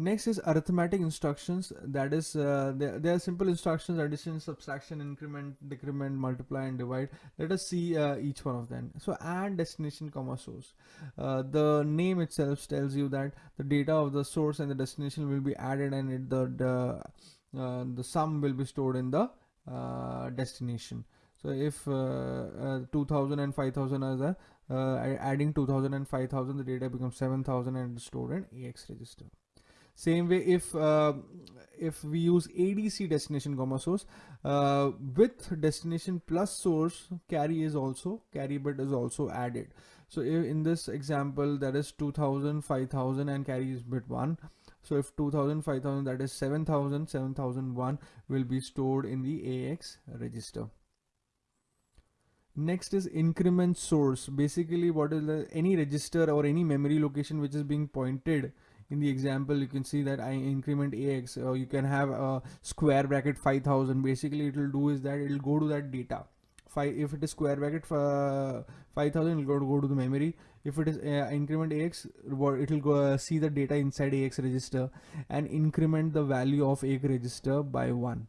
Next is arithmetic instructions. That is, uh, there, there are simple instructions: addition, subtraction, increment, decrement, multiply, and divide. Let us see uh, each one of them. So, add destination, comma source. Uh, the name itself tells you that the data of the source and the destination will be added, and it, the the uh, the sum will be stored in the uh, destination. So, if uh, 2000 and 5000 are the adding 2000 and 5000, the data becomes 7000 and stored in AX register. Same way if uh, if we use ADC destination comma source uh, with destination plus source carry is also carry bit is also added. So in this example that is 2000 5000 and carry is bit 1. So if 2000 5000 that is 7000 7001 will be stored in the AX register. Next is increment source. Basically what is the any register or any memory location which is being pointed in the example you can see that I increment AX or you can have a square bracket 5000 basically it will do is that it will go to that data. If it is square bracket uh, 5000 it will go to, the memory. If it is uh, increment AX it will go uh, see the data inside AX register and increment the value of AX register by 1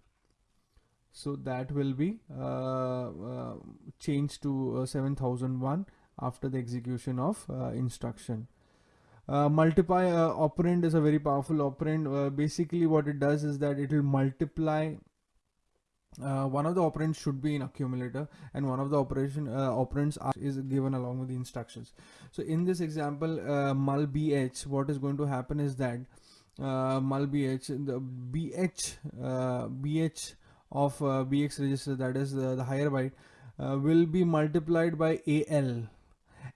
so that will be uh, uh, changed to uh, 7001 after the execution of instruction. uh, multiply uh, operand is a very powerful operand. Uh, basically what it does is that it will multiply uh, one of the operands should be in accumulator and one of the operation uh, operands are, is given along with the instructions so in this example uh, mul bh what is going to happen is that mul bh the bh bh of bx register that is the higher byte will be multiplied by al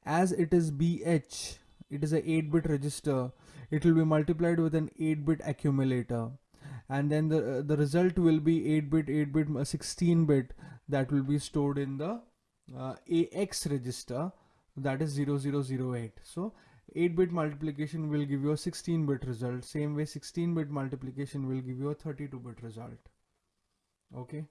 as it is bh it is a 8 bit register. It will be multiplied with an 8 bit accumulator. And then the uh, the result will be 8 bit 8 bit uh, 16 bit that will be stored in the uh, AX register. That is 0008 so 8 bit multiplication will give you a 16 bit result. Same way 16 bit multiplication will give you a 32 bit result. Okay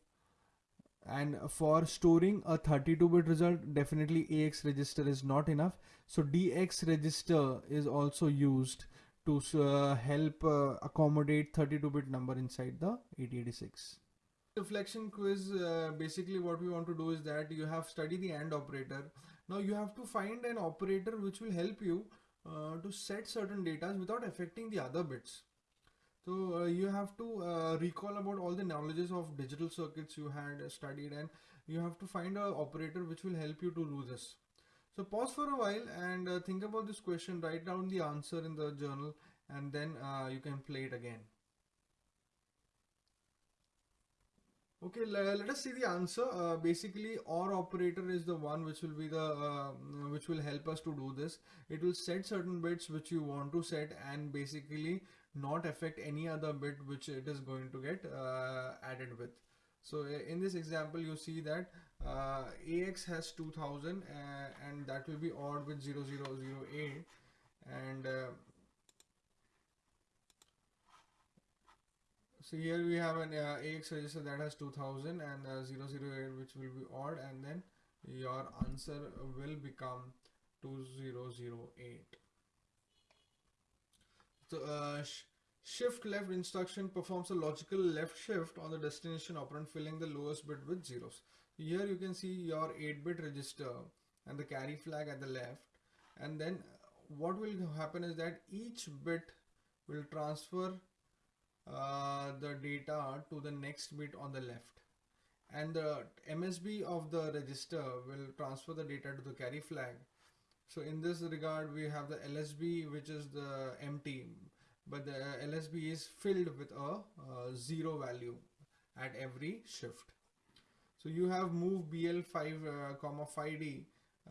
and for storing a 32 bit result definitely AX register is not enough. So DX register is also used to uh, help uh, accommodate 32 bit number inside the 8086 reflection quiz uh, basically what we want to do is that you have studied the AND operator. Now you have to find an operator which will help you uh, to set certain data without affecting the other bits so uh, you have to uh, recall about all the knowledges of digital circuits you had studied and you have to find a operator which will help you to do this. So pause for a while and uh, think about this question, write down the answer in the journal and then uh, you can play it again. Okay, let us see the answer. Uh, basically, OR operator is the one which will be the uh, which will help us to do this. It will set certain bits which you want to set and basically not affect any other bit which it is going to get uh, added with. So in this example, you see that uh, AX has 2000 uh, and that will be ORed with 0008 and uh, so here we have an uh, AX register that has 2000 and uh, 008 which will be ORed and then your answer will become 2008 so uh, sh shift left instruction performs a logical left shift on the destination operand filling the lowest bit with zeros. Here you can see your 8-bit register and the carry flag at the left. And then what will happen is that each bit will transfer uh, the data to the next bit on the left. And the MSB of the register will transfer the data to the carry flag so in this regard, we have the LSB, which is the empty, but the LSB is filled with a, a zero value at every shift. So you have move BL5 uh, comma 5D.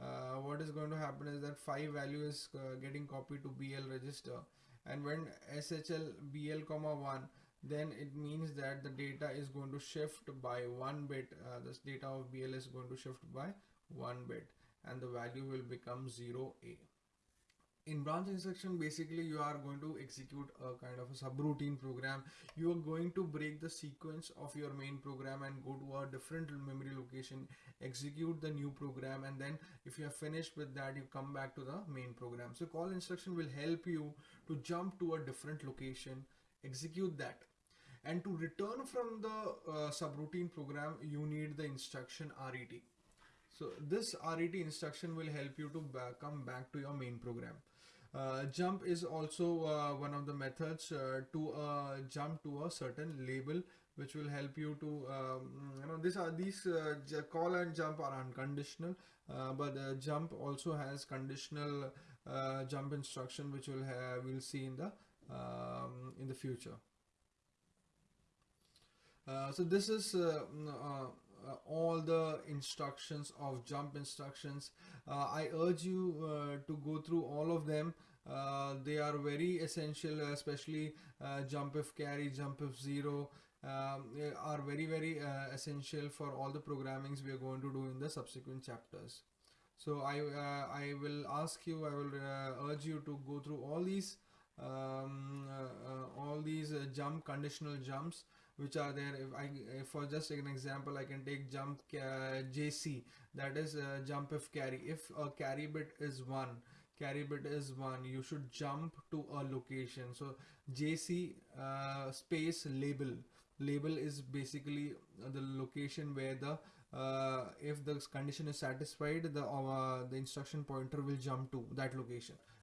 Uh, what is going to happen is that 5 value is uh, getting copied to BL register and when SHL BL comma 1 then it means that the data is going to shift by one bit uh, this data of BL is going to shift by one bit and the value will become 0a in branch instruction basically you are going to execute a kind of a subroutine program. You are going to break the sequence of your main program and go to a different memory location execute the new program and then if you are finished with that you come back to the main program. So call instruction will help you to jump to a different location execute that. And to return from the uh, subroutine program you need the instruction ret so this ret instruction will help you to ba- come back to your main program. Uh, jump is also uh, one of the methods uh, to uh, jump to a certain label which will help you to um, you know these are these uh, call and jump are unconditional uh, but jump also has conditional jump instruction which will have we'll see in the um, in the future. So this is uh, all the instructions of jump instructions. Uh, i urge you uh, to go through all of them. Uh, they are very essential especially uh, jump if carry jump if zero um, are very very uh, essential for all the programmings we are going to do in the subsequent chapters. So i i will ask you i will urge you to go through all these um, all these jump conditional jumps which are there. If i if for just an example i can take jump uh, jc that is uh, jump if carry. If a carry bit is 1 carry bit is 1 you should jump to a location. So jc uh, space label. Label is basically the location where the uh, if the condition is satisfied the uh, the instruction pointer will jump to that location